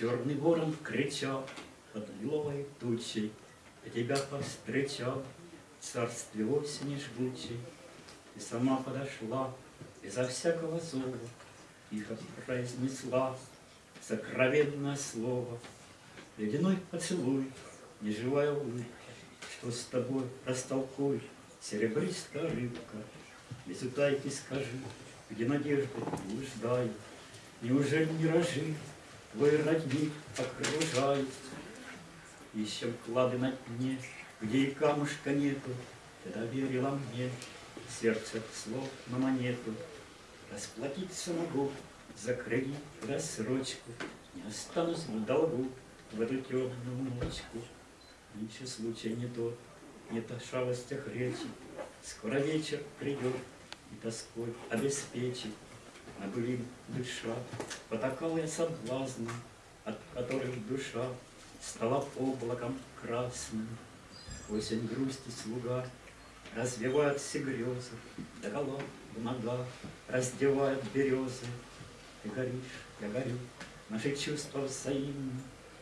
Черный ворон кричал под лиловой тучей, тебя повстречал царстве осени жгучей. Ты сама подошла безо всякого зова, Тихо произнесла сокровенное слово. Ледяной поцелуй, неживая улыбка, Что с тобой растолкуй, серебристая рыбка. Без утайки скажи, где надежды блуждают, Неужели миражи твой родник окружают? Еще клады на дне, где и камушка нету, Ты доверила мне сердце слов на монету. Расплатиться могу за кредит рассрочку, Не останусь в долгу в эту темную ночку. Нынче случай не тот, нет о шалостях речи, Скоро вечер придет и тоской обеспечит. На былин душа потакала я соблазном, От которых душа стала облаком красным. Осень грусти слуга развивает все грезы, Догола в ногах раздевает березы. Ты горишь, я горю, наши чувства взаимны,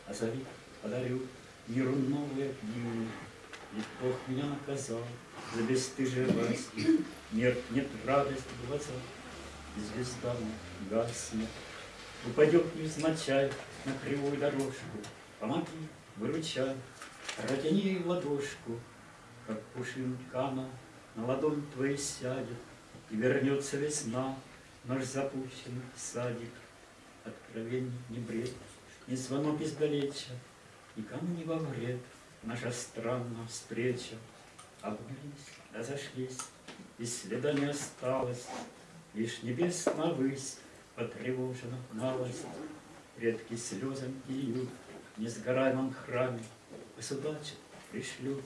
Озови, подарю миру новые дни. Ведь Бог меня наказал за бесстыжие власти, Меркнет радость в глазах, звезда гаснет. Упадет невзначай на кривую дорожку, Помоги, выручай, протяни ладошку, Как пушинка на ладонь твоей сядет, И вернется весна, наш запущенный садик. Откровений не бред, ни звонок издалеча, Никому не во вред наша странная встреча. Обнялись, разошлись, и следа не осталось, Лишь небесная высь потревожена малость, Редкие слезы льют в несгораемом храме, Государчик пришлю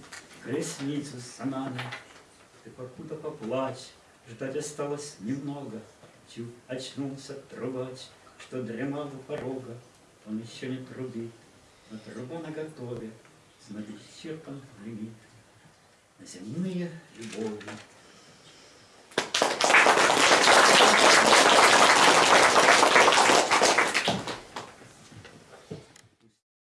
колесницу с санами. Ты покуда поплачь, ждать осталось немного, Чу очнулся трубач, что дремал у порога, Он еще не трубит, но труба наготове, Знать исчерпан лимит на земные любови.